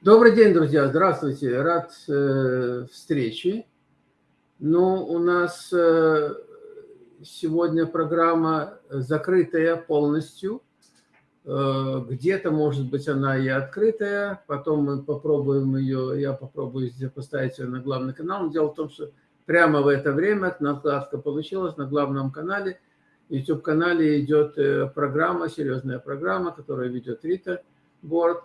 Добрый день, друзья, здравствуйте, рад э, встрече. Ну, у нас э, сегодня программа закрытая полностью. Э, Где-то, может быть, она и открытая, потом мы попробуем ее, я попробую поставить ее на главный канал. Но дело в том, что прямо в это время накладка получилась на главном канале. YouTube-канале идет э, программа, серьезная программа, которую ведет Рита Борд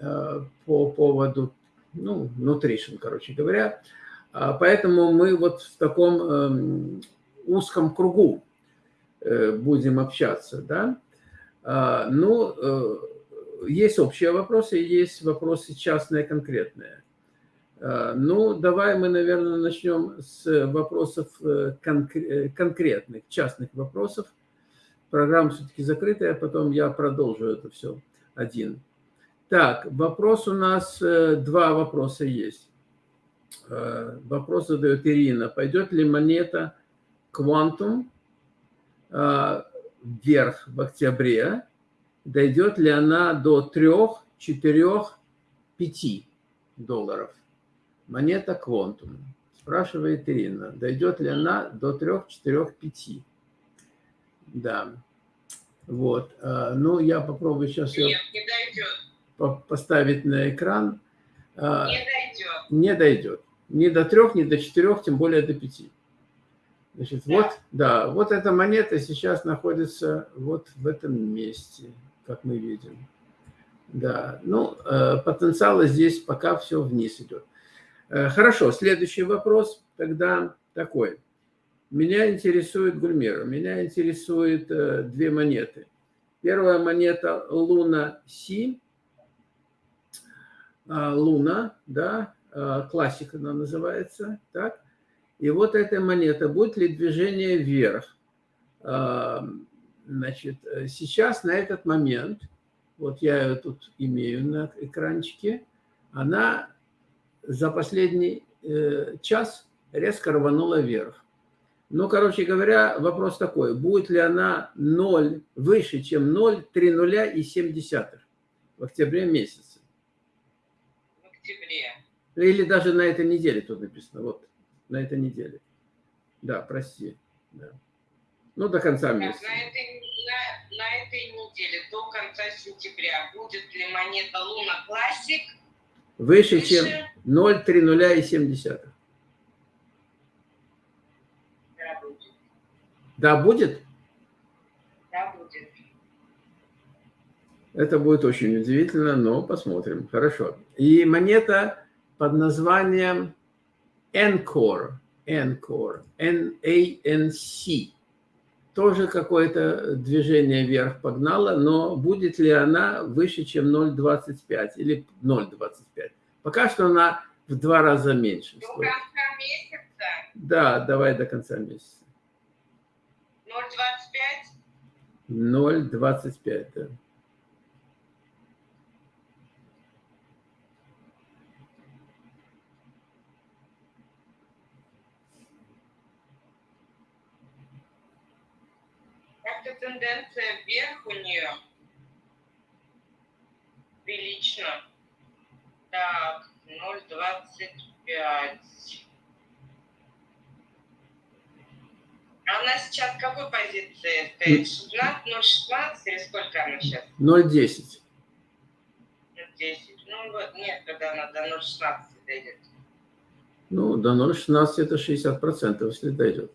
Э, по поводу, ну, nutrition, короче говоря. А поэтому мы вот в таком эм, узком кругу э, будем общаться, да. А, ну, есть общие вопросы, есть вопросы частные, конкретные. А, ну, давай мы, наверное, начнем с вопросов конкретных, частных вопросов. Программа все-таки закрытая, потом я продолжу это все один. Так, вопрос у нас, э, два вопроса есть. Э, вопрос задает Ирина. Пойдет ли монета э, вверх в октябре? Дойдет ли она до 3, 4, 5 долларов? Монета Quantum. Спрашивает Ирина. Дойдет ли она до 3, 4, 5? Да. Вот. Ну, я попробую сейчас... Нет, не дойдет поставить на экран, а, не дойдет. Не дойдет. Ни до трех, ни до четырех, тем более до пяти. Значит, да. вот, да, вот эта монета сейчас находится вот в этом месте, как мы видим. Да, ну, э, потенциала здесь пока все вниз идет. Э, хорошо, следующий вопрос тогда такой. Меня интересует Гульмера, меня интересует э, две монеты. Первая монета Луна Си, а, Луна, да, а, классика она называется, так. И вот эта монета, будет ли движение вверх? А, значит, сейчас на этот момент, вот я ее тут имею на экранчике, она за последний э, час резко рванула вверх. Ну, короче говоря, вопрос такой, будет ли она 0 выше, чем 0, 3 нуля и 7 десятых в октябре месяце? октябре. Или даже на этой неделе тут написано. Вот, на этой неделе. Да, прости. Да. Ну, до конца месяца. На этой, на, на этой неделе, до конца сентября, будет ли монета Луна Классик выше, выше? чем 0,30,7? Да, будет. Да, будет? Да, будет. Это будет очень удивительно, но посмотрим. Хорошо. И монета под названием Encore. Encore. N-A-N-C. Тоже какое-то движение вверх погнало, но будет ли она выше, чем 0,25 или 0,25? Пока что она в два раза меньше. До стоит. конца месяца? Да, давай до конца месяца. 0,25? 0,25, да. тенденция вверх у нее. Прилично. Так, 0,25. Она сейчас в какой позиции стоит? 16, 0,16 или сколько она сейчас? 0,10. 0,10. Ну вот, нет, когда она до 0,16 дойдет. Ну, до 0,16 это 60%, если дойдет.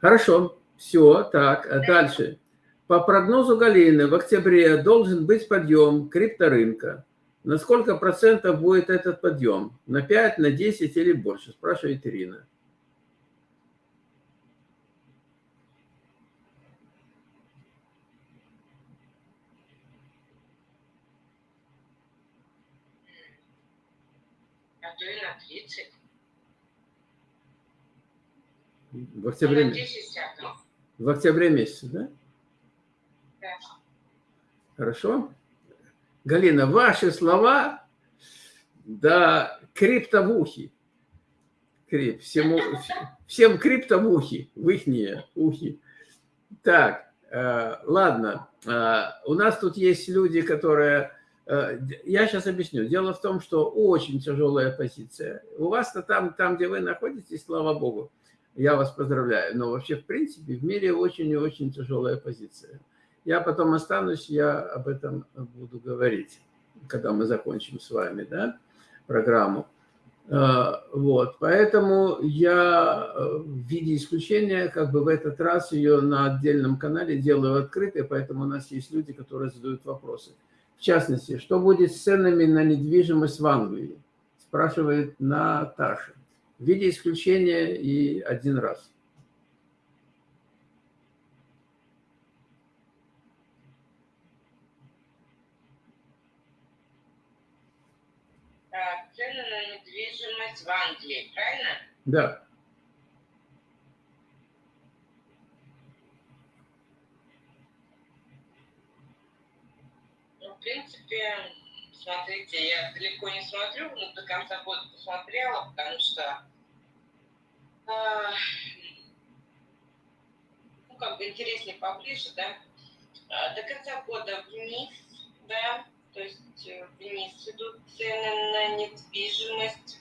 Хорошо, все, так, дальше. По прогнозу Галины, в октябре должен быть подъем крипторынка. На сколько процентов будет этот подъем? На 5, на 10 или больше? Спрашивает Ирина. А то и на 30. В октябре, 10, в октябре месяце, да? Хорошо? Галина, ваши слова, да, криптовухи. Крип, всему, всем криптовухи, в ихние ухи. Так, Э, ладно, э, у нас тут есть люди, которые... Э, я сейчас объясню. Дело в том, что очень тяжелая позиция. У вас-то там, там, где вы находитесь, слава богу, я вас поздравляю. Но вообще, в принципе, в мире очень и очень тяжелая позиция. Я потом останусь, я об этом буду говорить, когда мы закончим с вами да, программу. Э, вот, поэтому я э, в виде исключения, как бы в этот раз ее на отдельном канале делаю открытой, поэтому у нас есть люди, которые задают вопросы. В частности, что будет с ценами на недвижимость в Англии? Спрашивает Наташа. В виде исключения и один раз. цены на недвижимость в Англии, правильно? Да. Ну, в принципе, смотрите, я далеко не смотрю, но до конца года посмотрела, потому что э, ну, как бы интереснее поближе, да. А, до конца года вниз, да, то есть э, вниз идут цены на недвижимость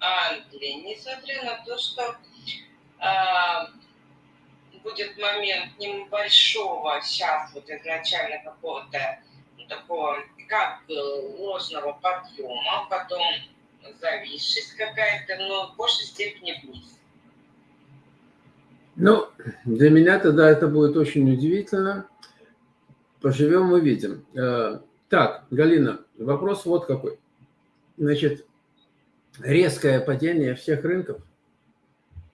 Англии, несмотря на то, что а, будет момент небольшого сейчас вот изначально какого-то ну, такого как бы ложного подъема, потом зависшесть какая-то, но в большей степени вниз. Ну, для меня тогда это будет очень удивительно. Поживем, увидим. Э, так, Галина, вопрос вот какой. Значит, резкое падение всех рынков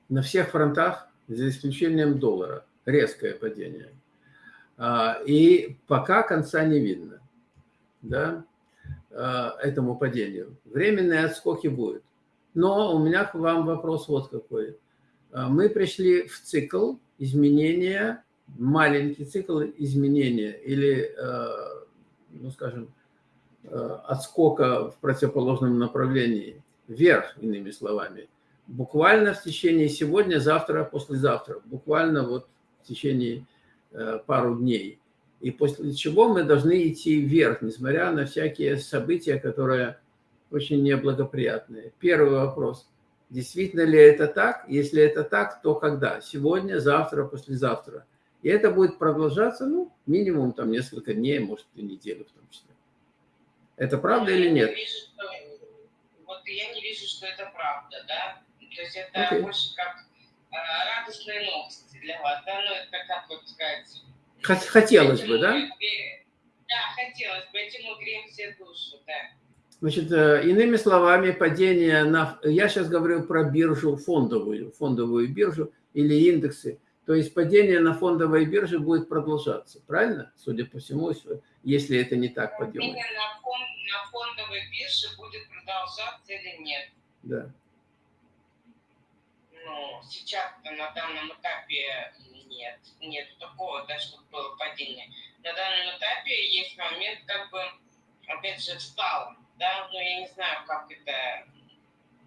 на всех фронтах, за исключением доллара. Резкое падение. А, и пока конца не видно да, а, этому падению. Временные отскоки будут. Но у меня к вам вопрос вот какой. А, мы пришли в цикл изменения, маленький цикл изменения или ну, скажем, отскока в противоположном направлении, вверх, иными словами. Буквально в течение сегодня, завтра, послезавтра, буквально вот в течение э, пару дней. И после чего мы должны идти вверх, несмотря на всякие события, которые очень неблагоприятные. Первый вопрос. Действительно ли это так? Если это так, то когда? Сегодня, завтра, послезавтра. И это будет продолжаться, ну, минимум там несколько дней, может, и неделю в том числе. Это правда я или нет? Не вижу, что, я не вижу, что это правда, да. То есть это okay. больше как э, радостные новости для вас, да, ну, это как вот сказать... Хотелось бы, да? Да, хотелось бы, этим мы греем все душу, да. Значит, э, иными словами, падение на... Я сейчас говорю про биржу фондовую, фондовую биржу или индексы. То есть падение на фондовой бирже будет продолжаться, правильно? Судя по всему, если это не так подъем. Падение на, фон, на фондовой бирже будет продолжаться или нет? Да. Ну, сейчас на данном этапе нет. Нет такого, да, чтобы было падение. На данном этапе есть момент, как бы, опять же, встал, да, но я не знаю, как это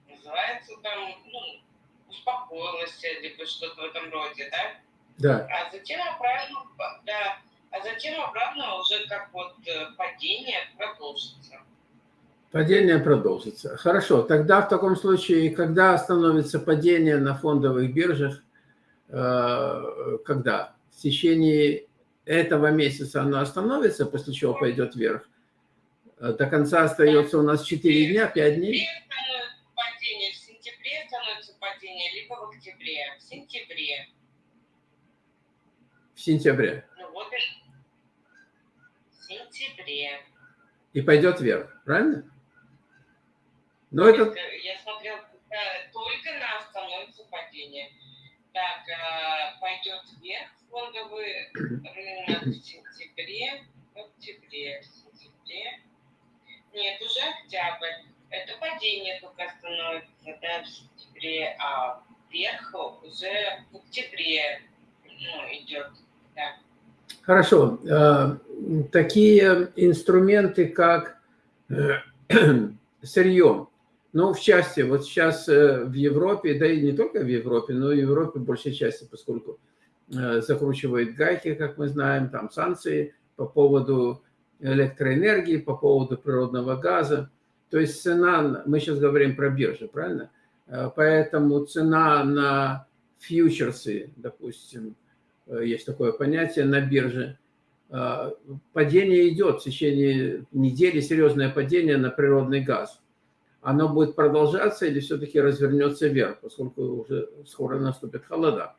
называется там, ну, успокоилась, либо что-то в этом роде, да? Да. А затем обратно, да, а затем обратно уже как вот э, падение продолжится. Падение продолжится. Хорошо, тогда в таком случае, когда остановится падение на фондовых биржах, э, когда? В течение этого месяца оно остановится, после чего пойдет вверх? Э, до конца остается у нас 4 дня, 5 дней? В октябре, в сентябре. В сентябре. Ну вот в сентябре. И пойдет вверх, правильно? Но это... Я смотрел только на остановится падение. Так, э, пойдет вверх фондовый рынок в сентябре, в октябре, в сентябре. Нет, уже октябрь. Это падение только становится да, в сентябре, а вверх уже в октябре ну, идет. Да. Хорошо. А, такие инструменты, как э, сырье, ну, в части, вот сейчас э, в Европе, да и не только в Европе, но и в Европе в большей части, поскольку закручивает гайки, как мы знаем, там санкции по поводу электроэнергии, по поводу природного газа. То есть цена, мы сейчас говорим про биржи, правильно? Поэтому цена на фьючерсы, допустим, есть такое понятие на бирже, падение идет в течение недели, серьезное падение на природный газ. Оно будет продолжаться или все-таки развернется вверх, поскольку уже скоро наступит холода?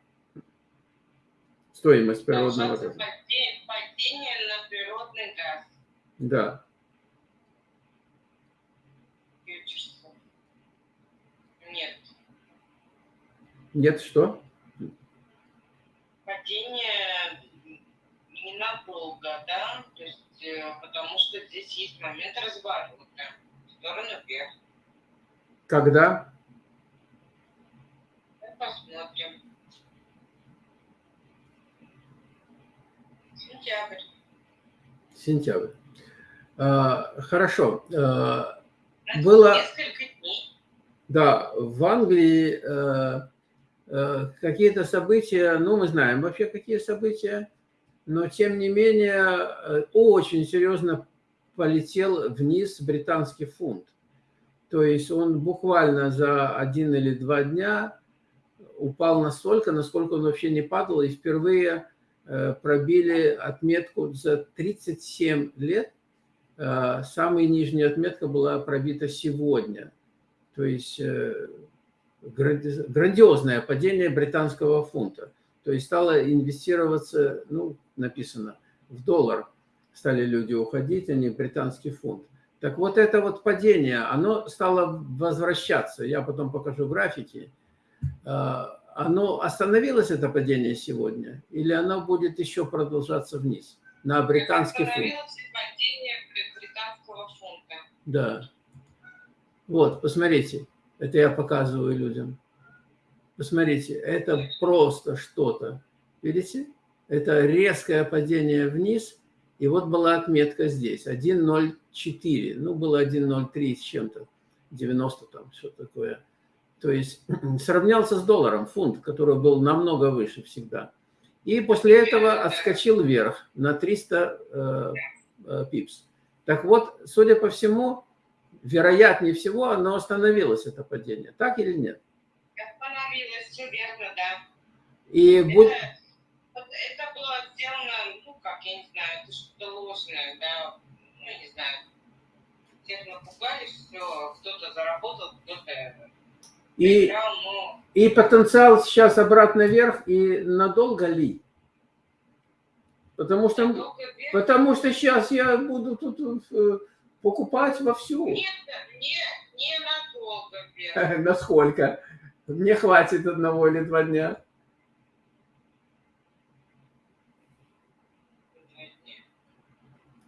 Стоимость природного газа. Падение на природный газ. Да. Нет. Нет что? Падение ненадолго, да, то есть, э, потому что здесь есть момент разворота в сторону вверх. Когда? Посмотрим. Сентябрь. Сентябрь. А, хорошо. А, было... Несколько дней. Да, в Англии а, какие-то события, ну, мы знаем вообще, какие события, но, тем не менее, э, очень серьезно полетел вниз британский фунт. То есть он буквально за один или два дня упал настолько, насколько он вообще не падал, и впервые э, пробили отметку за 37 лет. Э, самая нижняя отметка была пробита сегодня. То есть грандиозное падение британского фунта. То есть стало инвестироваться, ну, написано, в доллар стали люди уходить, а не британский фунт. Так вот это вот падение, оно стало возвращаться. Я потом покажу графики. А, оно остановилось, это падение сегодня? Или оно будет еще продолжаться вниз на британский фунт? падение британского фунта. Да. Вот, посмотрите. Это я показываю людям. Посмотрите, это просто что-то. Видите? Это резкое падение вниз. И вот была отметка здесь. 1.04. Ну, было 1.03 с чем-то. 90 там, что такое. То есть сравнялся с долларом, фунт, который был намного выше всегда. И после этого отскочил вверх на 300 э, э, пипс. Так вот, судя по всему, вероятнее всего, оно остановилось, это падение. Так или нет? Остановилось, все верно, да. И это, будет... это было сделано, ну, как, я не знаю, это что-то ложное, да, ну, не знаю. Всех напугали, все, кто-то заработал, кто-то и, играл, но... и потенциал сейчас обратно вверх, и надолго ли? Потому что, потому что сейчас я буду тут э, покупать вовсю. Нет, не, не надолго вверх. Насколько? Мне хватит одного или два дня.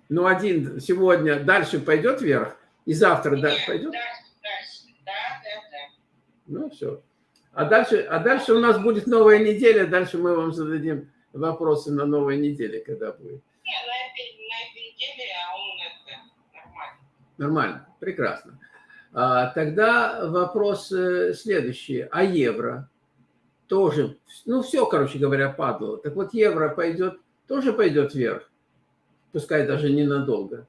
Ну, один сегодня дальше пойдет вверх, и завтра Нет, да, пойдет? Дальше, дальше, да, да, да. Ну, все. А дальше, а дальше у нас будет новая неделя, дальше мы вам зададим вопросы на новой неделе, когда будет. Не, на этой, на этой неделе нормально. Прекрасно. А, тогда вопрос э, следующий. А евро? Тоже, ну, все, короче говоря, падало. Так вот, евро пойдет, тоже пойдет вверх пускай даже ненадолго,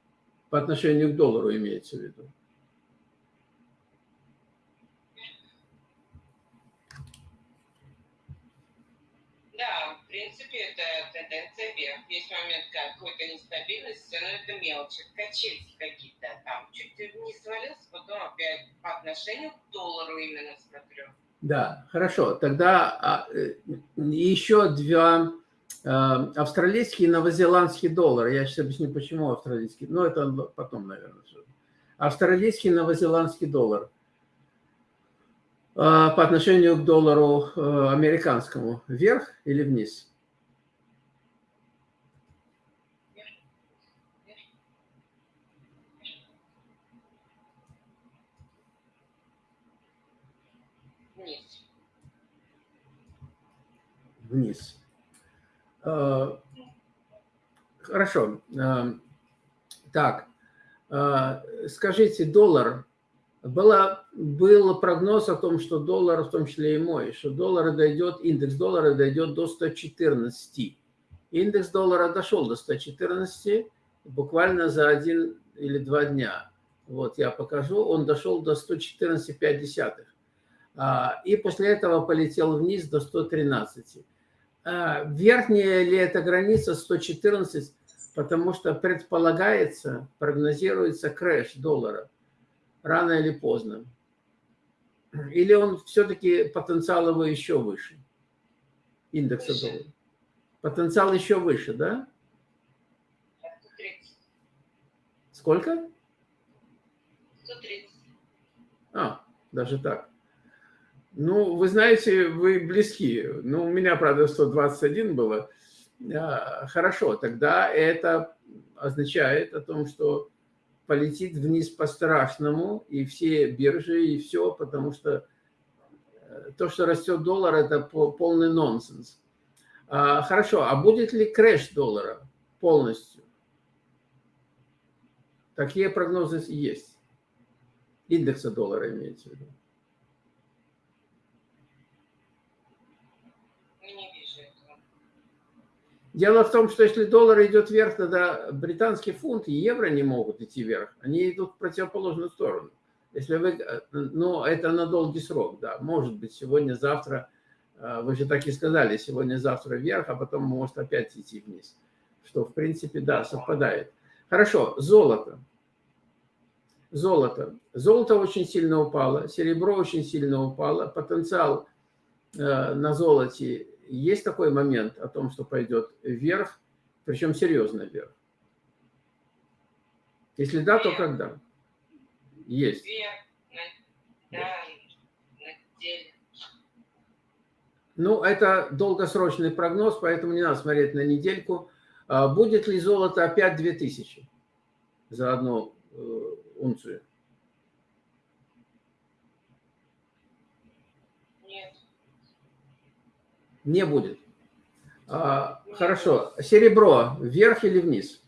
по отношению к доллару имеется в виду. Да, в принципе, это тенденция вверх. Есть момент какой-то нестабильности, но это мелочи, качельки какие-то там. Чуть не свалился, потом опять по отношению к доллару именно смотрю. Да, хорошо. Тогда а, э, еще два Эм, австралийский и новозеландский доллар. Я сейчас объясню, почему австралийский. Но это потом, наверное. Австралийский и новозеландский доллар э, по отношению к доллару э, американскому. Вверх или? Вниз. Вниз. Э, хорошо. Э, так, э, скажите, доллар Было, был прогноз о том, что доллар, в том числе и мой, что доллар дойдет, индекс доллара дойдет до 114. Индекс доллара дошел до 114 буквально за один или два дня. Вот я покажу, он дошел до 114,5. А, и после этого полетел вниз до 113. А, верхняя ли эта граница 114, потому что предполагается, прогнозируется крэш доллара рано или поздно. Или он все-таки потенциал его еще выше, индекса доллара. Потенциал еще выше, да? Сколько? 130. А, даже так. Ну, вы знаете, вы близки. Ну, у меня, правда, 121 было. А, хорошо, тогда это означает о том, что полетит вниз по-страшному, и все биржи, и все, потому что э, то, что растет доллар, это полный нонсенс. А, хорошо, а будет ли крэш доллара полностью? Такие прогнозы есть. Индекса доллара имеется в виду. Дело в том, что если доллар идет вверх, тогда британский фунт и евро не могут идти вверх. Они идут в противоположную сторону. Если вы, ну, это на долгий срок, да. Может быть, сегодня, завтра, э, вы же так и сказали, сегодня, завтра вверх, а потом может опять идти вниз. Что, в принципе, да, совпадает. Хорошо, золото. Золото. Золото очень сильно упало, серебро очень сильно упало. Потенциал э, на золоте есть такой момент о том, что пойдет вверх, причем серьезно вверх? Если да, то когда? Есть. Ну, это долгосрочный прогноз, поэтому не надо смотреть на недельку. А будет ли золото опять 2000 за одну э, унцию? Не будет. А, хорошо. Серебро вверх или вниз?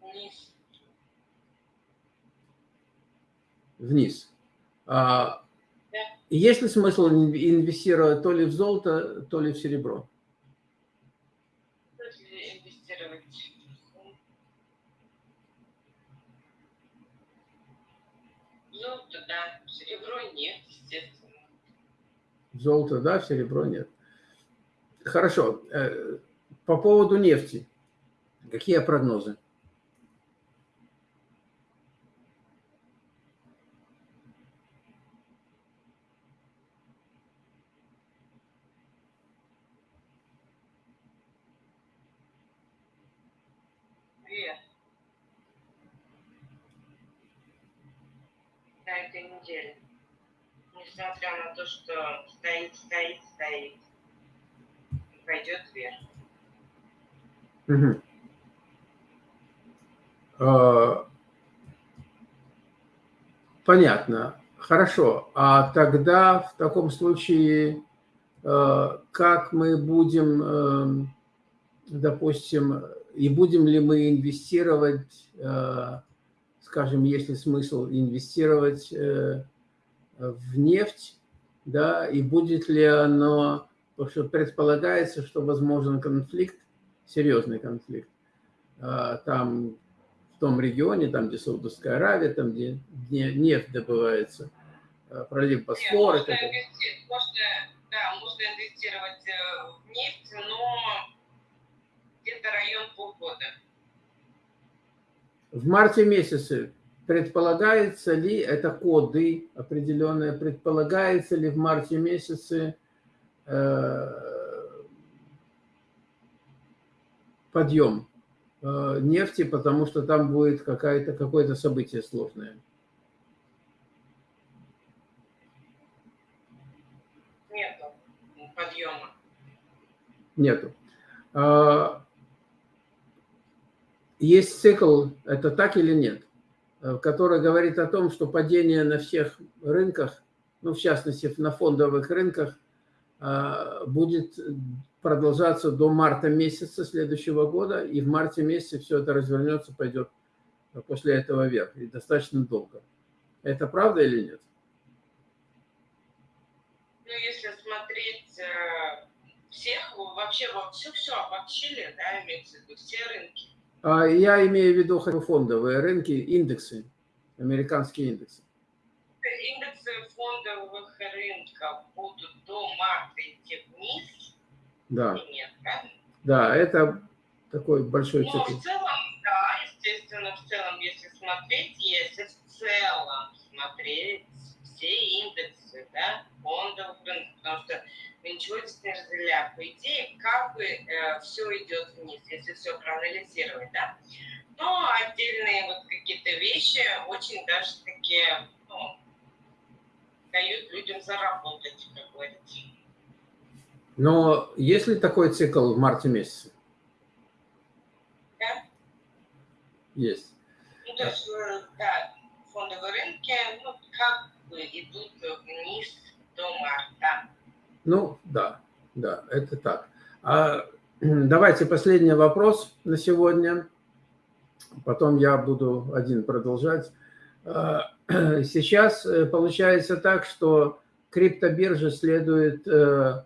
Вниз. Вниз. А, да. Есть ли смысл инвестировать то ли в золото, то ли в серебро? Золото, да, серебро нет. Хорошо. Э, по поводу нефти. Какие прогнозы? на этой неделе несмотря на то, что стоит, стоит, стоит, пойдет вверх. Угу. А, понятно. Хорошо. А тогда в таком случае а, как мы будем, а, допустим, и будем ли мы инвестировать, а, скажем, есть ли смысл инвестировать э, в нефть, да, и будет ли оно, потому что предполагается, что возможен конфликт, серьезный конфликт, а, там, в том регионе, там, где Саудовская Аравия, там, где нефть добывается, а, пролив Босфора. Можно, можно, да, можно инвестировать э, в нефть, но где-то район полгода. В марте месяце предполагается ли, это коды определенные, предполагается ли в марте месяце э, подъем э, нефти, потому что там будет какое-то какое событие сложное. Нету подъема. Нету. А, есть цикл, это так или нет? Э, который говорит о том, что падение на всех рынках, ну, в частности, на фондовых рынках, э, будет продолжаться до марта месяца следующего года, и в марте месяце все это развернется, пойдет после этого вверх, и достаточно долго. Это правда или нет? Ну, если смотреть э, всех, вообще во все, все обобщили, да, имеется в виду, все рынки. А я имею в виду фондовые рынки, индексы, американские индексы. Индексы фондовых рынков будут до марта идти вниз? Да. Нет, правильно? Да, это такой большой ну, цикл. в целом, да, естественно, в целом, если смотреть, если в целом смотреть все индексы, да, фондовых рынков, потому что ничего здесь не. По идее, как бы э, все идет вниз, если все проанализировать, да. Но отдельные вот какие-то вещи очень даже такие, ну, дают людям заработать, как говорится. Но есть ли такой цикл в марте месяце? Да? Есть. Ну, то есть, э, да, фондовые рынки, ну, как бы идут вниз до марта. Ну, да, да, это так. А, давайте последний вопрос на сегодня. Потом я буду один продолжать. А, сейчас э, получается так, что криптобиржа следует э,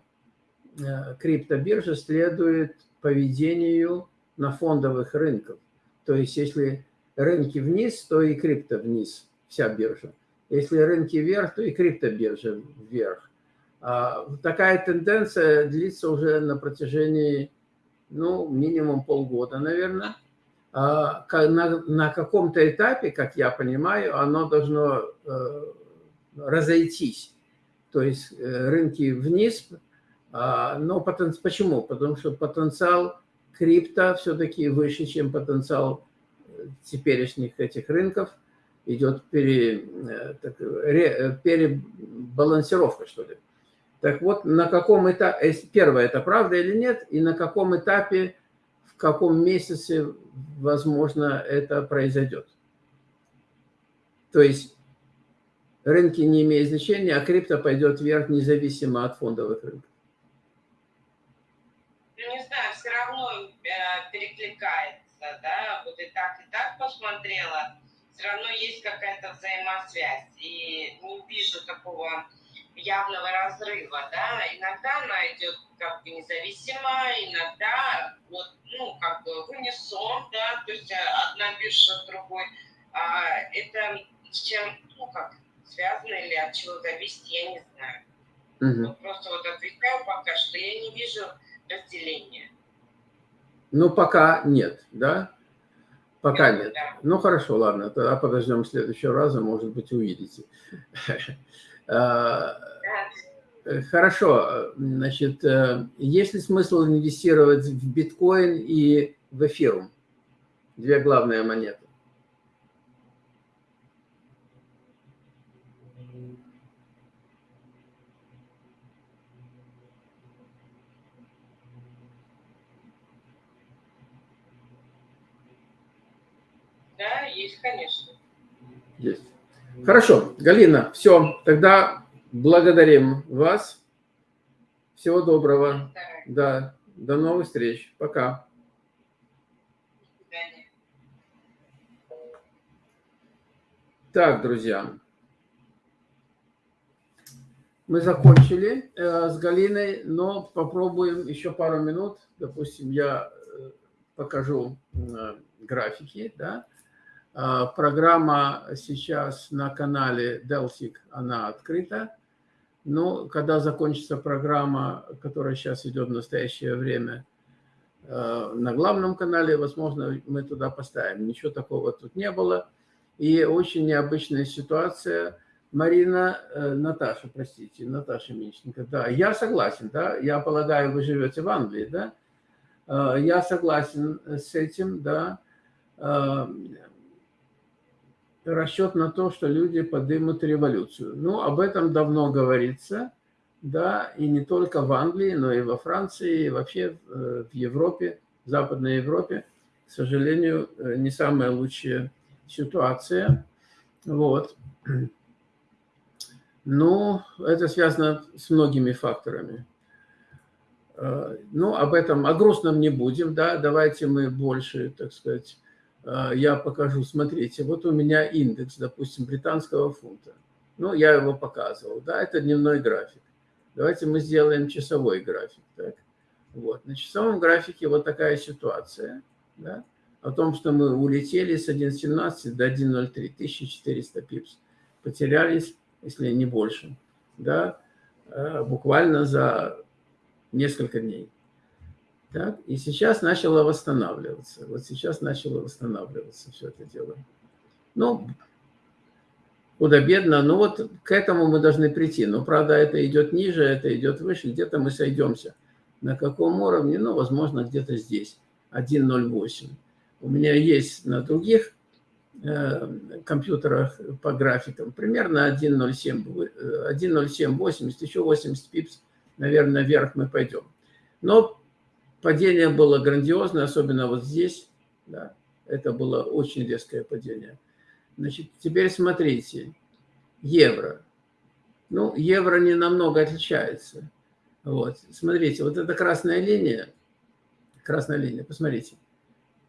Э, криптобиржа следует поведению на фондовых рынках. То есть если рынки вниз, то и крипто вниз, вся биржа. Если рынки вверх, то и криптобиржа вверх. А такая тенденция длится уже на протяжении, ну, минимум полгода, наверное. А на, на каком-то этапе, как я понимаю, оно должно э, разойтись. То есть э, рынки вниз а, но потен... почему? Потому что потенциал крипто все-таки выше, чем потенциал э, теперешних этих рынков. Идет пере... Так, ре... перебалансировка, что ли. Так вот, на каком этапе, э, первое, это правда или нет, и на каком этапе, в каком месяце, возможно, это произойдет. То есть рынки не имеют значения, а крипто пойдет вверх независимо от фондовых рынков. перекликается, да, вот и так, и так посмотрела, все равно есть какая-то взаимосвязь, и не вижу такого явного разрыва, да, иногда она идет как бы независимо, иногда вот, ну, как бы в унисон, да, то есть одна биржа с другой, а это с чем, ну, как, связано или от чего зависит, я не знаю. Угу. Вот просто вот отвечаю пока что, я не вижу разделения. Ну, пока нет, да? Пока нет. Ну, хорошо, ладно, тогда подождем следующего раза, может быть, увидите. А, хорошо, значит, э, есть ли смысл инвестировать в биткоин и в эфирум? Две главные монеты. Да, есть, конечно. Хорошо, Галина, все, тогда благодарим вас. Всего доброго. Да, до новых встреч. Пока. Так, друзья, мы закончили э, с Галиной, но попробуем еще пару минут. Допустим, я э, покажу э, графики, да. А, программа сейчас на канале Delphic, она открыта. Но когда закончится программа, которая сейчас идет в настоящее время а, на главном канале, возможно, мы туда поставим. Ничего такого тут не было. И очень необычная ситуация. Марина, э, Наташа, простите, Наташа Мищенко. Да, я согласен, да, я полагаю, вы живете в Англии, да? А, я согласен с этим, да расчет на то, что люди поднимут революцию. Ну, об этом давно говорится, да, и не только в Англии, но и во Франции, и вообще в Европе, в Западной Европе, к сожалению, не самая лучшая ситуация. Вот. Но это связано с многими факторами. Э, ну, об этом, о грустном не будем, да, давайте мы больше, так сказать, э, я покажу, смотрите, вот у меня индекс, допустим, британского фунта. Ну, я его показывал, да, это дневной график. Давайте мы сделаем часовой график, так. Вот, на часовом графике вот такая ситуация, да, о том, что мы улетели с 1.17 до 1.03, 1400 пипс, потерялись, если не больше, да, э, буквально за несколько дней. Так? И сейчас начало восстанавливаться. Вот сейчас начало восстанавливаться все это дело. Ну, худо-бедно, но вот к этому мы должны прийти. Но, правда, это идет ниже, это идет выше, где-то мы сойдемся. На каком уровне? Ну, возможно, где-то здесь, 1.08. У меня есть на других э, компьютерах по графикам примерно 1.07, 1.0780, э, еще 80 пипс наверное, вверх мы пойдем. Но падение было грандиозное, особенно вот здесь. Да, это было очень резкое падение. Значит, теперь смотрите. Евро. Ну, евро не намного отличается. Вот. Смотрите, вот эта красная линия. Красная линия, посмотрите.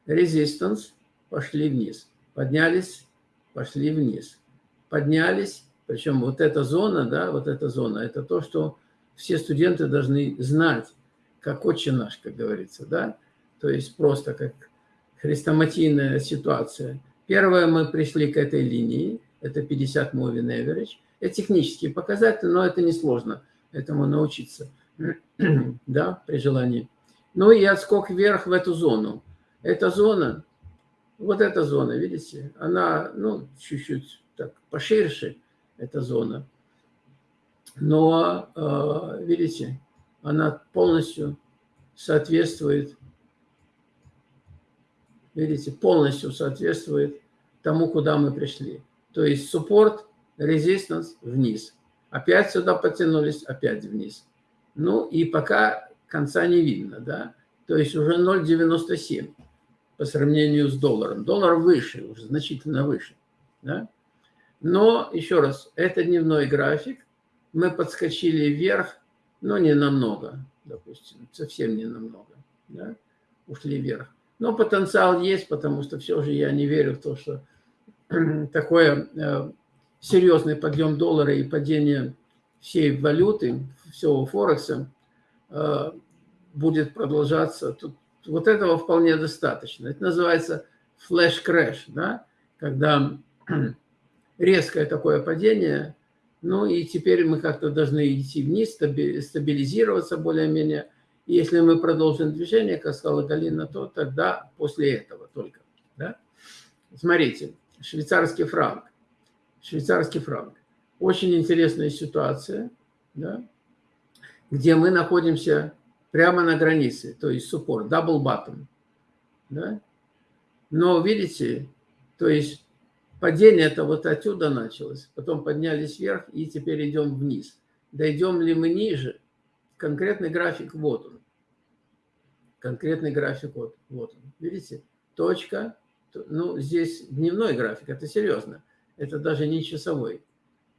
Резистанс, пошли вниз. Поднялись, пошли вниз. Поднялись, причем вот эта зона, да, вот эта зона, это то, что все студенты должны знать, как отче наш, как говорится, да? То есть просто как хрестоматийная ситуация. Первое, мы пришли к этой линии, это 50 moving average. Это технические показатели, но это несложно этому научиться, да, при желании. Ну и отскок вверх в эту зону. Эта зона, вот эта зона, видите, она, ну, чуть-чуть так поширше, эта зона но, э, видите, она полностью соответствует, видите, полностью соответствует тому, куда мы пришли. То есть суппорт, резистанс вниз. Опять сюда потянулись, опять вниз. Ну и пока конца не видно, да. То есть уже 0,97 по сравнению с долларом. Доллар выше, уже значительно выше, да. Но, еще раз, это дневной график, мы подскочили вверх, но не намного, допустим, совсем не намного, да? ушли вверх. Но потенциал есть, потому что все же я не верю в то, что такое э, серьезный подъем доллара и падение всей валюты, всего Форекса э, будет продолжаться. Тут, вот этого вполне достаточно. Это называется flash crash, да? когда резкое такое падение – ну и теперь мы как-то должны идти вниз, стабилизироваться более-менее. Если мы продолжим движение, как сказала Галина, то тогда после этого только. Да? Смотрите, швейцарский франк. Швейцарский франк. Очень интересная ситуация, да? где мы находимся прямо на границе, то есть суппорт, double bottom. Да? Но видите, то есть Падение это вот отсюда началось, потом поднялись вверх и теперь идем вниз. Дойдем ли мы ниже? Конкретный график вот он. Конкретный график вот, вот он. Видите? Точка. Ну, здесь дневной график, это серьезно. Это даже не часовой.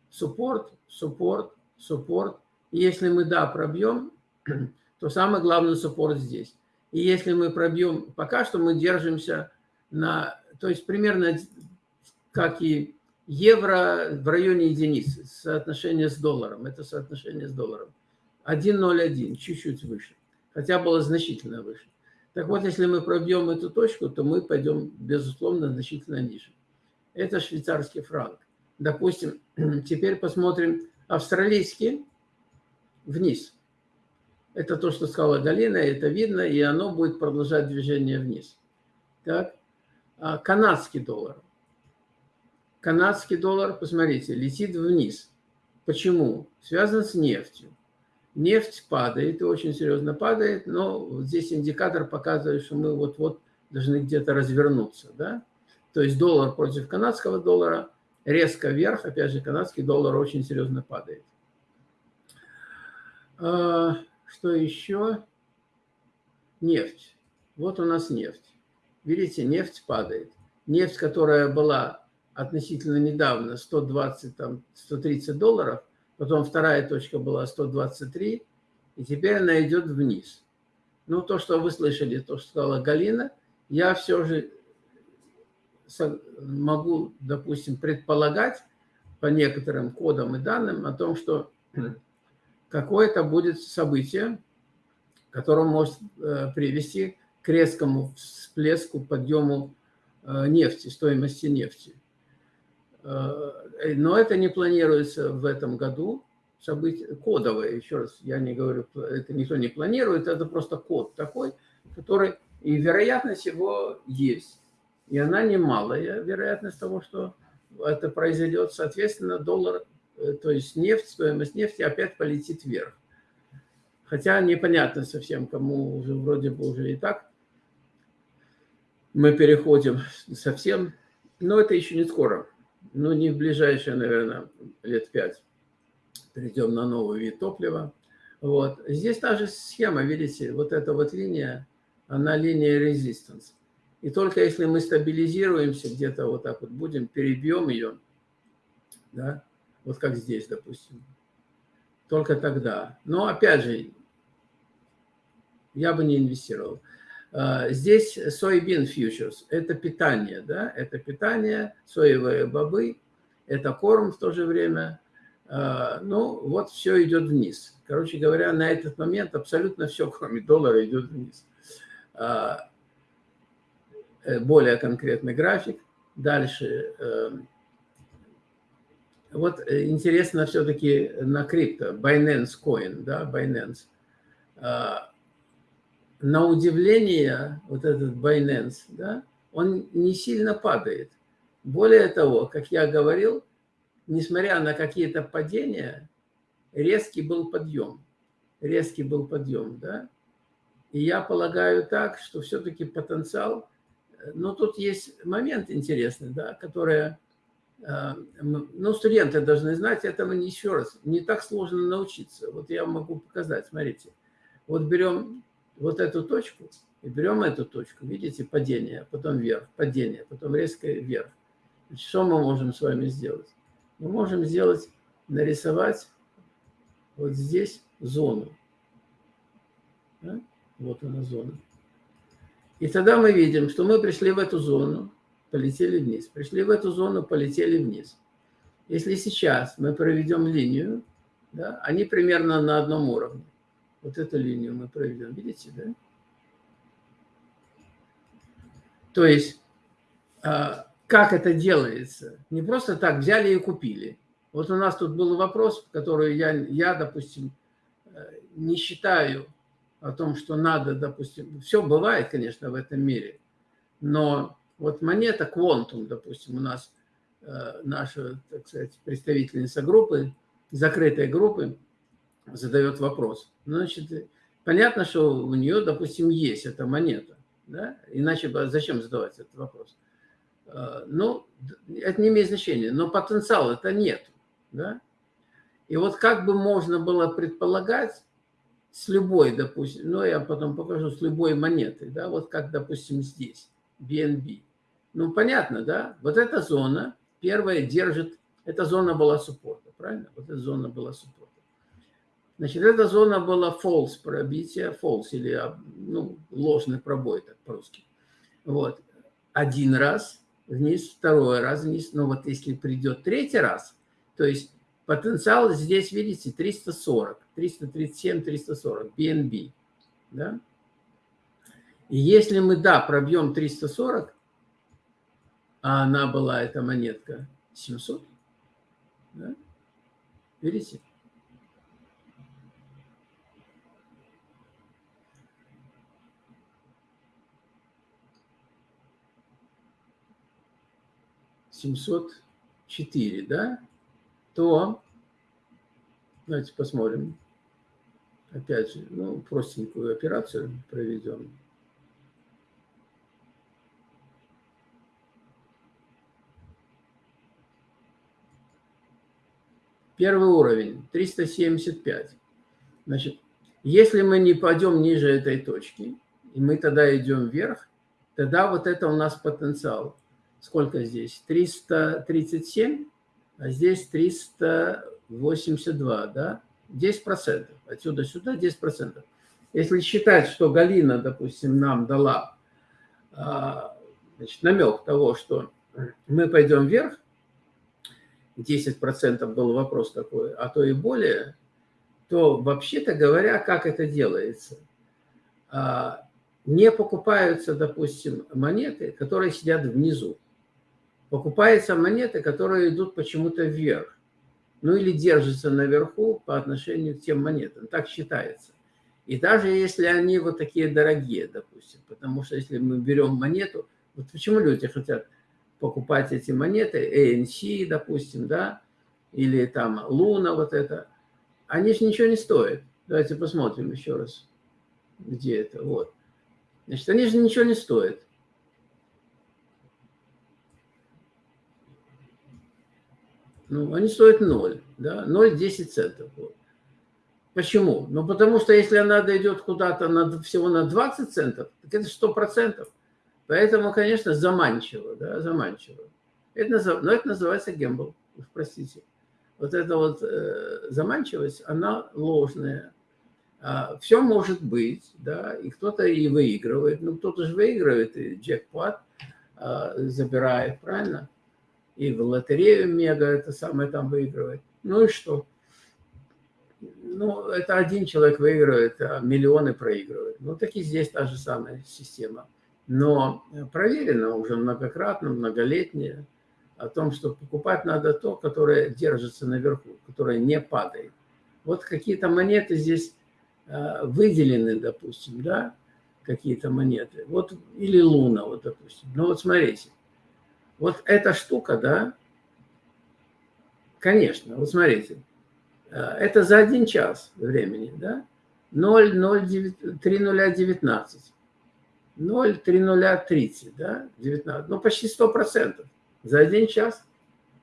Суппорт, суппорт, суппорт. И если мы, да, пробьем, то самый главный суппорт здесь. И если мы пробьем, пока что мы держимся на, то есть примерно как и евро в районе единицы, соотношение с долларом, это соотношение с долларом. 1,01, чуть-чуть выше, хотя было значительно выше. Так вот, если мы пробьем эту точку, то мы пойдем, безусловно, значительно ниже. Это швейцарский франк. Допустим, теперь посмотрим австралийский вниз. Это то, что сказала Галина, это видно, и оно будет продолжать движение вниз. Так, а канадский доллар канадский доллар, посмотрите, летит вниз. Почему? Связано с нефтью. Нефть падает, и очень серьезно падает, но здесь индикатор показывает, что мы вот-вот должны где-то развернуться. Да? То есть доллар против канадского доллара резко вверх, опять же, канадский доллар очень серьезно падает. А, что еще? Нефть. Вот у нас нефть. Видите, нефть падает. Нефть, которая была относительно недавно 120, там, 130 долларов, потом вторая точка была 123, и теперь она идет вниз. Ну, то, что вы слышали, то, что сказала Галина, я все же могу, допустим, предполагать по некоторым кодам и данным о том, что какое-то будет событие, которое может э, привести к резкому всплеску, подъему э, нефти, стоимости нефти. Э, но это не планируется в этом году. Событие кодовое, еще раз, я не говорю, это никто не планирует, это просто код такой, который, и вероятность его есть. И она немалая, вероятность того, что это произойдет. Соответственно, доллар, э, то есть нефть, стоимость нефти опять полетит вверх. Хотя непонятно совсем, кому уже вроде бы уже и так мы переходим совсем, но это еще не скоро ну, не в ближайшие, наверное, лет пять перейдем на новый вид топлива. Вот. Здесь та же схема, видите, вот эта вот линия, она линия резистанс. И только если мы стабилизируемся где-то вот так вот, будем, перебьем ее, да, вот как здесь, допустим, только тогда. Но опять же, я бы не инвестировал. А, здесь soybean futures – это питание, да, это питание, соевые бобы, это корм в то же время. А, ну, вот все идет вниз. Короче говоря, на этот момент абсолютно все, кроме доллара, идет вниз. А, э, более конкретный график. Дальше. Э, вот э, интересно все-таки на крипто. Binance Coin, да, Binance на удивление, вот этот Binance, да, он не сильно падает. Более того, как я говорил, несмотря на какие-то падения, резкий был подъем. Резкий был подъем, да. И я полагаю так, что все-таки потенциал... Но тут есть момент интересный, да, который... Э, ну, студенты должны знать, этому еще раз, не так сложно научиться. Вот я могу показать, смотрите. Вот берем вот эту точку и берем эту точку, видите, падение, потом вверх, падение, потом резкое вверх. Что мы можем с вами сделать? Мы можем сделать, нарисовать вот здесь зону. Да? Вот она зона. И тогда мы видим, что мы пришли в эту зону, полетели вниз. Пришли в эту зону, полетели вниз. Если сейчас мы проведем линию, да, они примерно на одном уровне. Вот эту линию мы проведем. Видите, да? То есть, а, как это делается? Не просто так взяли и купили. Вот у нас тут был вопрос, который я, я допустим, э, не считаю о том, что надо, допустим, все бывает, конечно, в этом мире, но вот монета Quantum, допустим, у нас э, наша, так сказать, представительница группы, закрытой группы, задает вопрос. Значит, понятно, что у нее, допустим, есть эта монета. Да? Иначе зачем задавать этот вопрос? А, ну, это не имеет значения, но потенциала это нет. Да? И вот как бы можно было предполагать с любой, допустим, ну, я потом покажу, с любой монетой, да, вот как, допустим, здесь, BNB. Ну, понятно, да, вот эта зона, первая держит, эта зона была суппорта, правильно? Вот эта зона была суппорта. Значит, эта зона была false пробитие, false или ну, ложный пробой, так по-русски. Вот. Один раз вниз, второй раз вниз. Но вот если придет третий раз, то есть потенциал здесь, видите, 340, 337, 340, BNB. Да? И если мы, да, пробьем 340, а она была, эта монетка, 700, да? видите? Семьсот четыре, да, то, давайте посмотрим, опять же, ну, простенькую операцию проведем. Первый уровень, 375. Значит, если мы не пойдем ниже этой точки, и мы тогда идем вверх, тогда вот это у нас потенциал сколько здесь? 337, а здесь 382, да? 10%. Отсюда сюда 10%. Если считать, что Галина, допустим, нам дала а, значит, намек того, что мы пойдем вверх, 10% был вопрос такой, а то и более, то вообще-то говоря, как это делается? А, не покупаются, допустим, монеты, которые сидят внизу. Покупаются монеты, которые идут почему-то вверх. Ну или держатся наверху по отношению к тем монетам. Так считается. И даже если они вот такие дорогие, допустим, потому что если мы берем монету, вот почему люди хотят покупать эти монеты, ANC, допустим, да, или там Луна, вот это, они же ничего не стоят. Давайте посмотрим еще раз, где это, вот. Значит, они же ничего не стоят. Ну, они стоят 0, да, 0,10 центов. Почему? Ну, потому что если она дойдет куда-то на, всего на 20 центов, так это 100%. Поэтому, конечно, заманчиво, да, заманчиво. Это, но это называется гембл, уж простите. Вот эта вот э, заманчивость, она ложная. А, все может быть, да, и кто-то и выигрывает. Ну, кто-то же выигрывает, и джекпот а, забирает, правильно? И в лотерею мега это самое там выигрывает. Ну и что? ну, это один человек выигрывает, а миллионы проигрывают. Ну, так и здесь та же самая система. Но проверено уже многократно, многолетнее, о том, что покупать надо то, которое держится наверху, которое не падает. Вот какие-то монеты здесь а, выделены, допустим, да, какие-то монеты. Вот, или луна, вот, допустим. Ну, вот смотрите. Вот эта штука, да, конечно, вот смотрите, Э, это за один час времени, да? 0,3019. 0,3030, да? 19. Ну, почти 100%. За один час.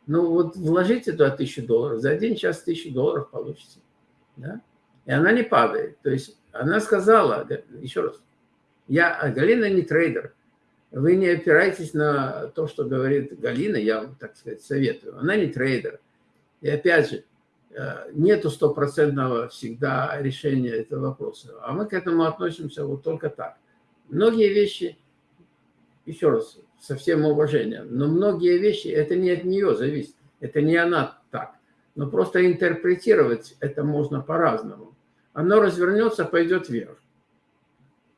Ну, вот вложите туда 1000 долларов, за один час 1000 долларов получите. Да? И она не падает. То есть она сказала, еще раз, я, Галина не трейдер. Вы не опирайтесь на то, что говорит Галина, я вам, так сказать, советую. Она не трейдер. И опять же, Э, нету стопроцентного всегда решения этого вопроса. А мы к этому относимся вот только так. Многие вещи, еще раз, со всем уважением, но многие вещи, это не от нее зависит, это не она так. Но просто интерпретировать это можно по-разному. Оно развернется, пойдет вверх.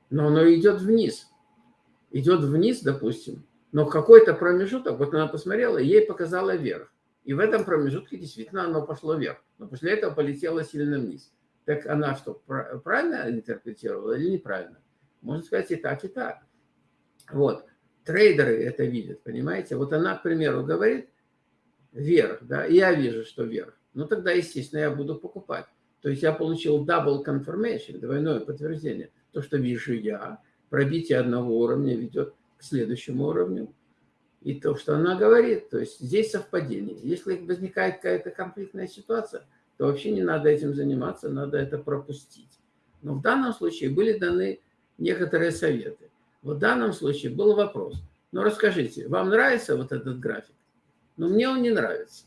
Но оно идет вниз. Идет вниз, допустим, но какой-то промежуток, вот она посмотрела, ей показала вверх. И в этом промежутке действительно оно пошло вверх. Но после этого полетело сильно вниз. Так она что, правильно интерпретировала или неправильно? Можно сказать и так, и так. Вот. Трейдеры это видят, понимаете? Вот она, к примеру, говорит вверх, да, я вижу, что вверх. Ну, тогда, естественно, я буду покупать. То есть я получил double confirmation, двойное подтверждение. То, что вижу я, пробитие одного уровня ведет к следующему уровню и то, что она говорит. То есть здесь совпадение. Если возникает какая-то конфликтная ситуация, то вообще не надо этим заниматься, надо это пропустить. Но в данном случае были даны некоторые советы. В данном случае был вопрос. Ну, расскажите, вам нравится вот этот график? Ну, мне он не нравится.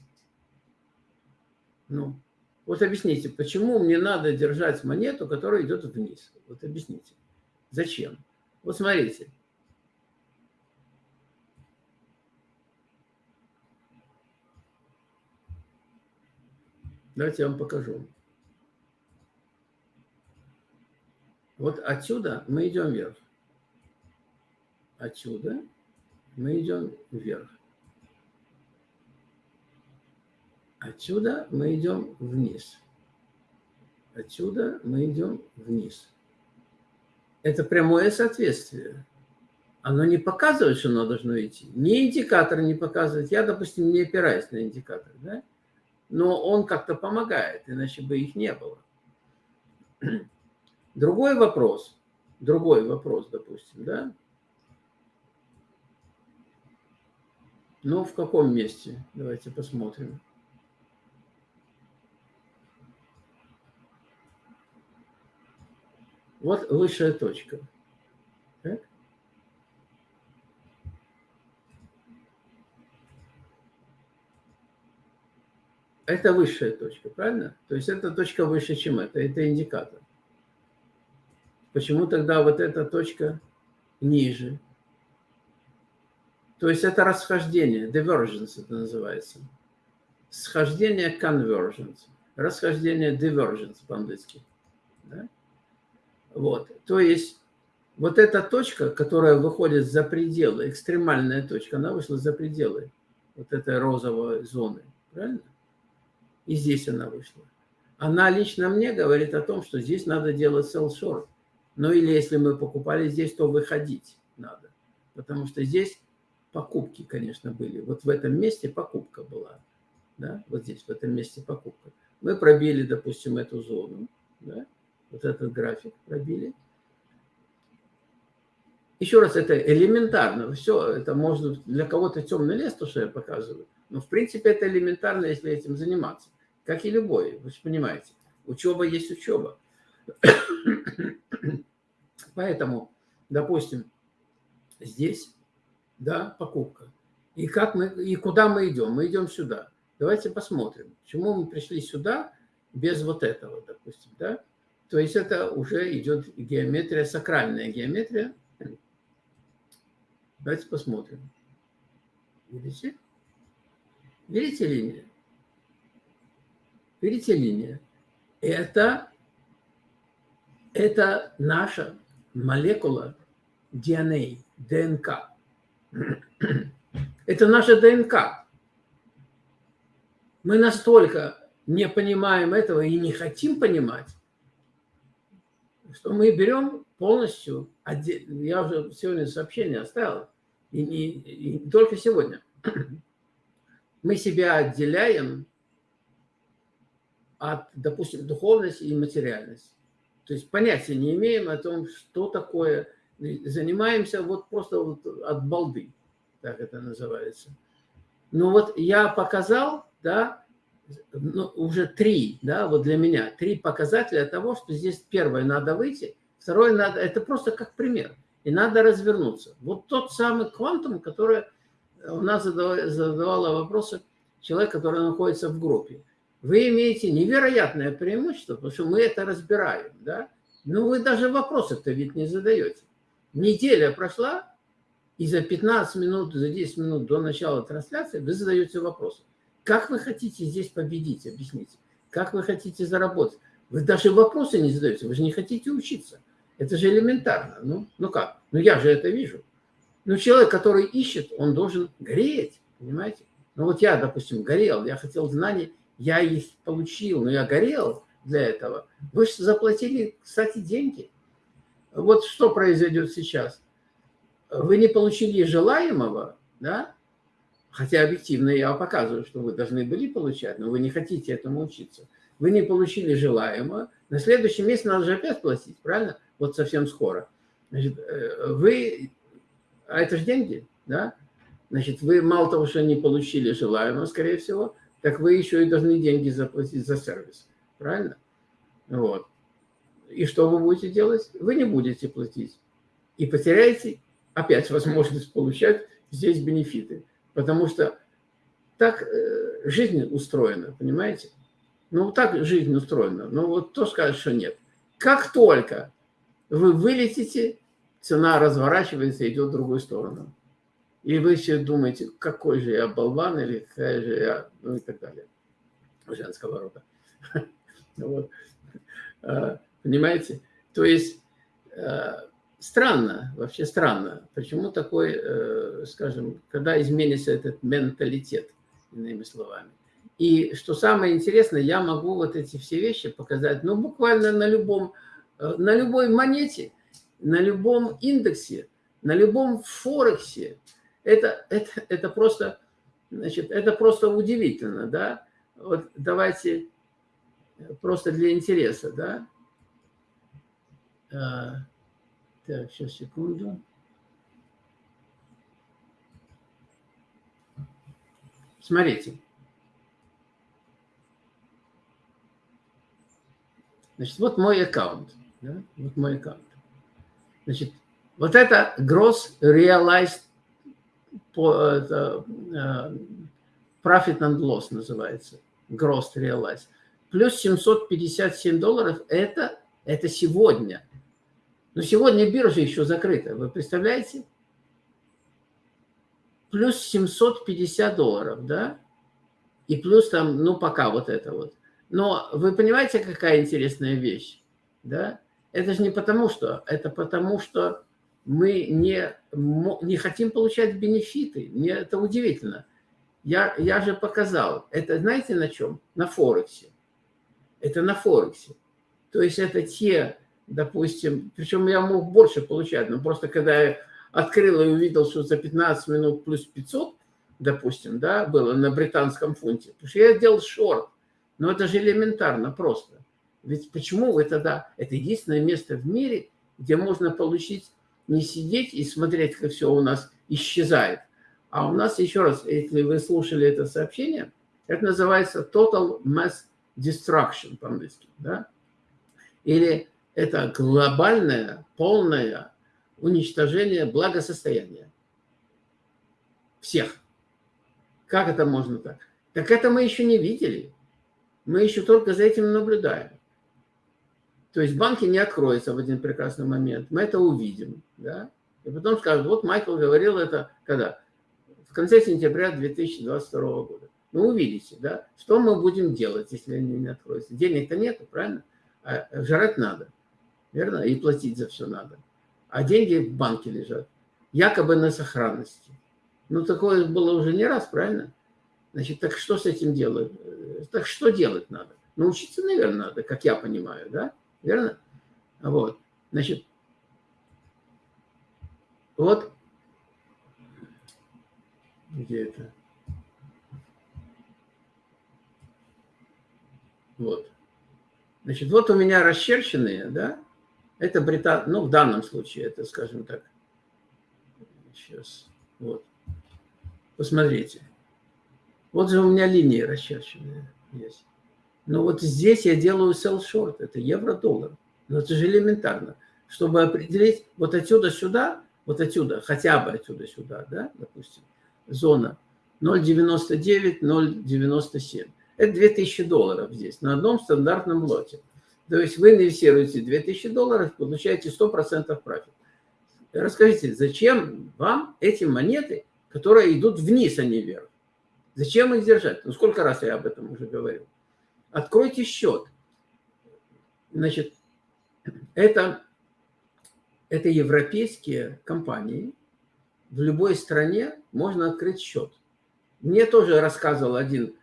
Ну, вот объясните, почему мне надо держать монету, которая идет вниз? Вот объясните. Зачем? Вот смотрите, Давайте я вам покажу. Вот отсюда мы идем вверх. Отсюда мы идем вверх. Отсюда мы идем вниз. Отсюда мы идем вниз. Это прямое соответствие. Оно не показывает, что оно должно идти. Ни индикатор не показывает. Я, допустим, не опираюсь на индикатор. Да? но он как-то помогает, иначе бы их не было. Другой вопрос, другой вопрос, допустим, да? Ну, в каком месте? Давайте посмотрим. Вот высшая точка. Это высшая точка, правильно? То есть это точка выше, чем это, это индикатор. Почему тогда вот эта точка ниже? То есть это расхождение, divergence это называется. Схождение convergence, расхождение divergence по-английски. Да? Вот, то есть вот эта точка, которая выходит за пределы, экстремальная точка, она вышла за пределы вот этой розовой зоны, правильно? И здесь она вышла. Она лично мне говорит о том, что здесь надо делать short. Ну или если мы покупали здесь, то выходить надо. Потому что здесь покупки, конечно, были. Вот в этом месте покупка была. Да? Вот здесь, в этом месте покупка. Мы пробили, допустим, эту зону. Да? Вот этот график пробили. Еще раз, это элементарно. Все, это можно для кого-то темный лес, то, что я показываю. Но, в принципе, это элементарно, если этим заниматься. Как и любой, вы же понимаете. Учеба есть учеба. Поэтому, допустим, здесь, да, покупка. И, как мы, и куда мы идем? Мы идем сюда. Давайте посмотрим, почему мы пришли сюда без вот этого, допустим, да? То есть это уже идет геометрия, сакральная геометрия. Давайте посмотрим. Видите? Видите линию? Видите линия? Это, это наша молекула DNA, ДНК. Это наша ДНК. Мы настолько не понимаем этого и не хотим понимать, что мы берем полностью, я уже сегодня сообщение оставил, и не, и только сегодня, мы себя отделяем от, допустим, духовности и материальности. То есть понятия не имеем о том, что такое. Занимаемся вот просто вот от балды, так это называется. Ну вот я показал, да, ну, уже три, да, вот для меня, три показателя того, что здесь первое надо выйти, второе надо, это просто как пример, и надо развернуться. Вот тот самый квантум, который у нас задавала, вопросы человек, который находится в группе вы имеете невероятное преимущество, потому что мы это разбираем, да? Но вы даже вопросы-то ведь не задаете. Неделя прошла, и за 15 минут, за 10 минут до начала трансляции вы задаете вопросы. Как вы хотите здесь победить, объясните? Как вы хотите заработать? Вы даже вопросы не задаете, вы же не хотите учиться. Это же элементарно. Ну, ну как? Ну я же это вижу. Ну человек, который ищет, он должен гореть, понимаете? Ну вот я, допустим, горел, я хотел знаний, я их получил, но я горел для этого. Вы же заплатили, кстати, деньги. Вот что произойдет сейчас. Вы не получили желаемого, да? Хотя объективно я показываю, что вы должны были получать, но вы не хотите этому учиться. Вы не получили желаемого. На следующий месяц надо же опять платить, правильно? Вот совсем скоро. Значит, э, вы... А это же деньги, да? Значит, вы мало того, что не получили желаемого, скорее всего, так вы еще и должны деньги заплатить за сервис. Правильно? Вот. И что вы будете делать? Вы не будете платить. И потеряете опять возможность получать здесь бенефиты. Потому что так э, жизнь устроена, понимаете? Ну, так жизнь устроена. Ну, вот кто скажет, что нет? Как только вы вылетите, цена разворачивается и идет в другую сторону. И вы все думаете, какой же я болван или какая же я, ну и так далее. Женского рода. А, понимаете? То есть а, странно, вообще странно, почему такой, э, скажем, когда изменится этот менталитет, иными словами. И что самое интересное, я могу вот эти все вещи показать, ну, буквально на любом, э, на любой монете, на любом индексе, на любом форексе, это, это, это, просто, значит, это просто удивительно, да? Вот давайте просто для интереса, да? Так, сейчас, секунду. Смотрите. Значит, вот мой аккаунт. Да? Вот мой аккаунт. Значит, вот это gross realized э, profit and loss называется. gross realized. Плюс 757 долларов это, это сегодня. Но сегодня биржа еще закрыта, вы представляете? Плюс 750 долларов, да? И плюс там, ну пока вот это вот. Но вы понимаете, какая интересная вещь, да? Это же не потому что, это потому что мы не, не хотим получать бенефиты. Мне это удивительно. Я, я же показал. Это знаете на чем? На Форексе. Это на Форексе. То есть это те, допустим, причем я мог больше получать, но просто когда я открыл и увидел, что за 15 минут плюс 500, допустим, да, было на британском фунте, потому что я делал шорт. Но это же элементарно просто. Ведь почему вы тогда... Это единственное место в мире, где можно получить, не сидеть и смотреть, как все у нас исчезает, а у нас, еще раз, если вы слушали это сообщение, это называется Total Mass Destruction по-английски. Да? Или это глобальное, полное уничтожение благосостояния. Всех. Как это можно так? Так это мы еще не видели. Мы еще только за этим наблюдаем. То есть банки не откроются в один прекрасный момент. Мы это увидим. Да? И потом скажут, вот Майкл говорил это когда? конце сентября 2022 года. Ну, увидите, да, что мы будем делать, если они не откроются. Денег-то нету, правильно? А жрать надо, верно? И платить за все надо. А деньги в банке лежат, якобы на сохранности. Ну, такое было уже не раз, правильно? Значит, так что с этим делать? Так что делать надо? Научиться, наверное, надо, как я понимаю, да? Верно? Вот. Значит, вот где это? Вот. Значит, вот у меня расчерченные, да, это британ, ну, в данном случае, это, скажем так, сейчас, вот, посмотрите. Вот же у меня линии расчерченные есть. Но вот здесь я делаю sell short, это евро-доллар. Но это же элементарно. Чтобы определить вот отсюда сюда, вот отсюда, хотя бы отсюда сюда, да, допустим, зона 0,99, 0,97. Это 2000 долларов здесь на одном стандартном лоте. То есть вы инвестируете 2000 долларов, получаете 100% профит. Расскажите, зачем вам эти монеты, которые идут вниз, а не вверх? Зачем их держать? Ну, сколько раз я об этом уже говорил. Откройте счет. Значит, это, это европейские компании, в любой стране можно открыть счет. Мне тоже рассказывал один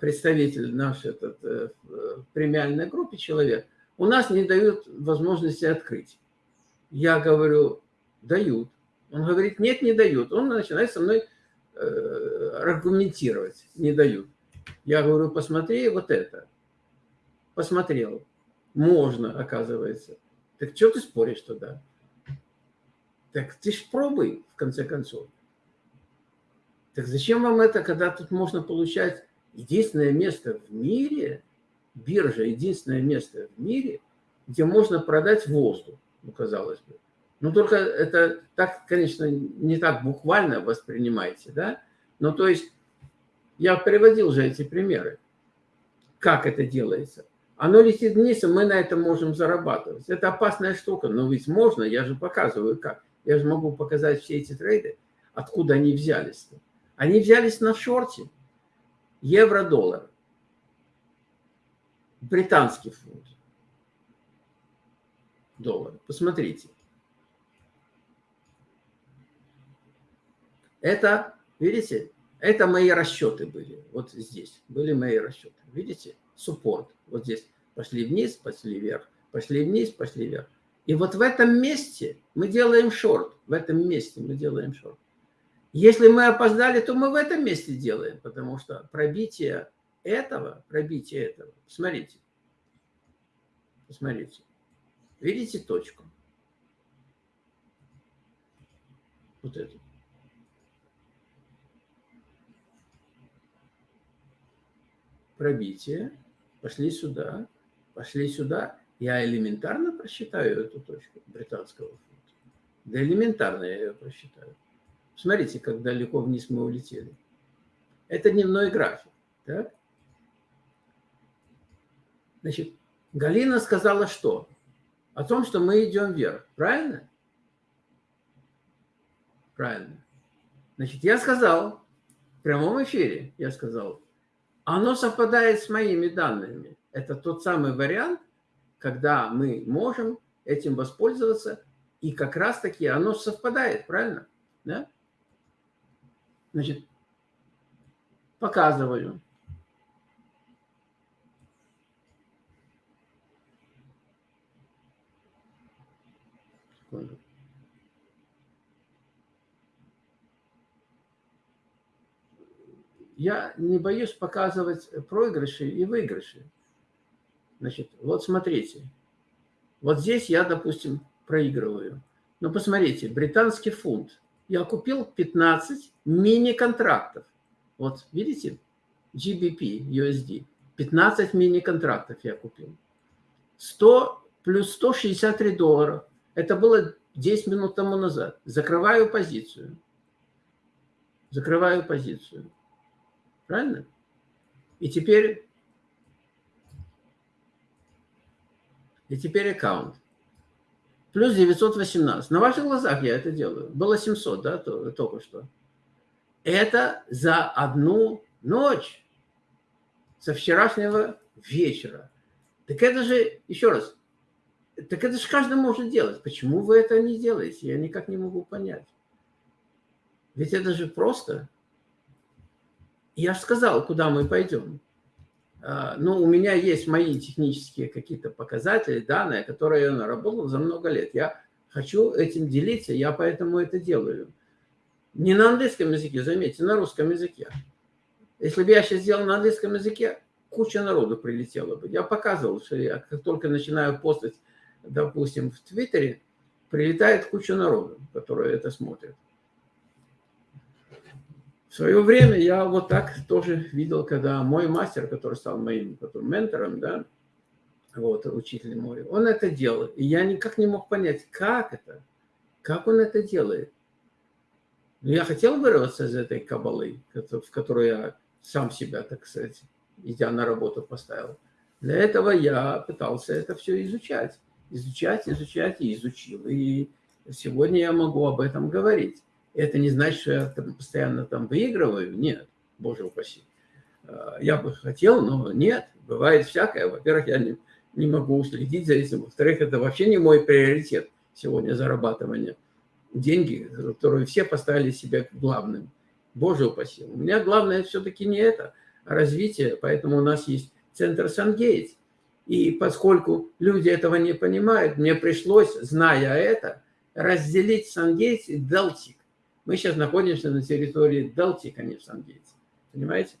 представитель нашей этот, э, премиальной группе человек, у нас не дают возможности открыть. Я говорю, дают. Он говорит, нет, не дают. Он начинает со мной э, аргументировать, не дают. Я говорю, посмотри вот это. Посмотрел. Можно, оказывается. Так что ты споришь тогда? Так ты ж пробуй, в конце концов. Так зачем вам это, когда тут можно получать единственное место в мире, биржа единственное место в мире, где можно продать воздух, ну, казалось бы. Ну, только это так, конечно, не так буквально воспринимаете, да? Но то есть я приводил же эти примеры. Как это делается? Оно летит вниз, и мы на этом можем зарабатывать. Это опасная штука, но ведь можно, я же показываю как. Я же могу показать все эти трейды, откуда они взялись. -то. Они взялись на шорте. Евро-доллар. Британский фунт. Доллар. Посмотрите. Это, видите, это мои расчеты были. Вот здесь были мои расчеты. Видите? Суппорт. Вот здесь. Пошли вниз, пошли вверх. Пошли вниз, пошли вверх. И вот в этом месте мы делаем шорт. В этом месте мы делаем шорт. Если мы опоздали, то мы в этом месте делаем, потому что пробитие этого, пробитие этого, посмотрите, посмотрите, видите точку? Вот эту. Пробитие, пошли сюда, пошли сюда, я элементарно просчитаю эту точку британского фунта. Да элементарно я ее просчитаю. Смотрите, как далеко вниз мы улетели. Это дневной график. Так? Значит, Галина сказала что? О том, что мы идем вверх. Правильно? Правильно. Значит, я сказал, в прямом эфире я сказал, оно совпадает с моими данными. Это тот самый вариант, когда мы можем этим воспользоваться, и как раз-таки оно совпадает, правильно? Да? Значит, показываю. Я не боюсь показывать проигрыши и выигрыши. Значит, вот смотрите. Вот здесь я, допустим, проигрываю. Но посмотрите, британский фунт. Я купил 15 мини-контрактов. Вот, видите? GBP, USD. 15 мини-контрактов я купил. 100 плюс 163 доллара. Это было 10 минут тому назад. Закрываю позицию. Закрываю позицию. Правильно? И теперь... И теперь аккаунт. Плюс 918. На ваших глазах я это делаю. Было 700, да, только что. Это за одну ночь. Со вчерашнего вечера. Так это же, еще раз, так это же каждый может делать. Почему вы это не делаете? Я никак не могу понять. Ведь это же просто. Я же сказал, куда мы пойдем. А, ну, у меня есть мои технические какие-то показатели, данные, которые я наработал за много лет. Я хочу этим делиться, я поэтому это делаю. Не на английском языке, заметьте, на русском языке. Если бы я сейчас сделал на английском языке, куча народу прилетела бы. Я показывал, что я как только начинаю постать, допустим, в Твиттере, прилетает куча народу, которые это смотрят. В свое время я вот так тоже видел, когда мой мастер, который стал моим который, ментором, да, вот, учитель мой, он это делал. И я никак не мог понять, как это, как он это делает. Но я хотел вырваться из этой кабалы, в которую я сам себя, так сказать, идя на работу поставил. Для этого я пытался это все изучать. Изучать, изучать и изучил. И сегодня я могу об этом говорить. Это не значит, что я там постоянно там выигрываю. Нет, боже упаси. А, я бы хотел, но нет. Бывает всякое. Во-первых, я не, не могу следить за этим. Во-вторых, это вообще не мой приоритет сегодня зарабатывание. Деньги, которые все поставили себя главным. Боже упаси. У меня главное все-таки не это, а развитие. Поэтому у нас есть центр Сангейтс. И поскольку люди этого не понимают, мне пришлось, зная это, разделить Сангейтс и Далтик. Мы сейчас находимся на территории Делти, конечно, Ангельца. Понимаете?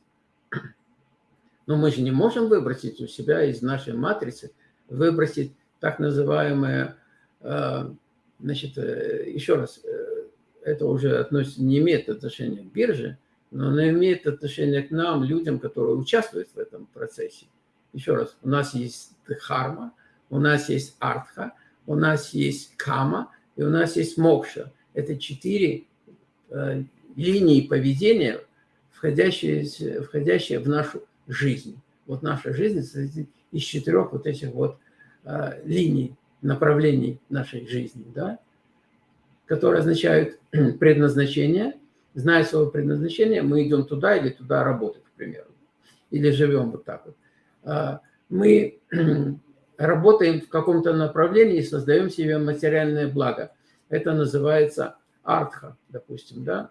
Но мы же не можем выбросить у себя из нашей матрицы, выбросить так называемое, э, значит, э, еще раз, э, это уже относится, не имеет отношения к бирже, но оно имеет отношение к нам, людям, которые участвуют в этом процессе. Еще раз, у нас есть дхарма, у нас есть артха, у нас есть кама и у нас есть мокша. Это четыре линии поведения, входящие, входящие в нашу жизнь. Вот наша жизнь состоит из четырех вот этих вот э, линий, направлений нашей жизни, да, которые означают предназначение. Зная свое предназначение, мы идем туда или туда работать, к примеру. Или живем вот так вот. А, мы работаем в каком-то направлении и создаем себе материальное благо. Это называется артха, допустим, да.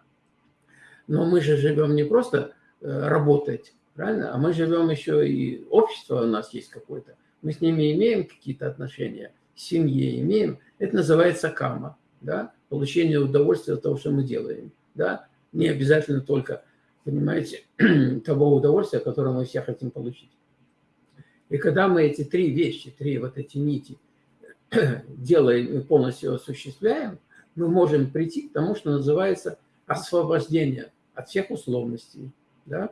Но мы же живем не просто э, работать, правильно, а мы живем еще и общество у нас есть какое-то. Мы с ними имеем какие-то отношения, семье имеем. Это называется кама, да, получение удовольствия от того, что мы делаем, да. Не обязательно только, понимаете, того удовольствия, которое мы все хотим получить. И когда мы эти три вещи, три вот эти нити делаем и полностью осуществляем – мы можем прийти к тому, что называется освобождение от всех условностей, да,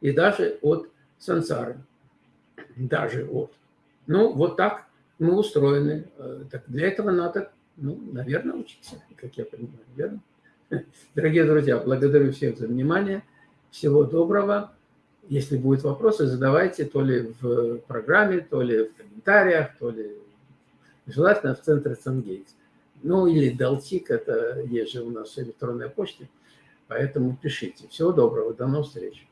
и даже от сансары, даже от. Ну, вот так мы устроены. Э, так для этого надо, ну, наверное, учиться, как я понимаю, верно? Дорогие друзья, благодарю всех за внимание. Всего доброго. Если будут вопросы, задавайте то ли в программе, то ли в комментариях, то ли желательно в центре Сангейтс. Ну или Далтик, это есть же у нас электронная почта, поэтому пишите. Всего доброго, до новых встреч.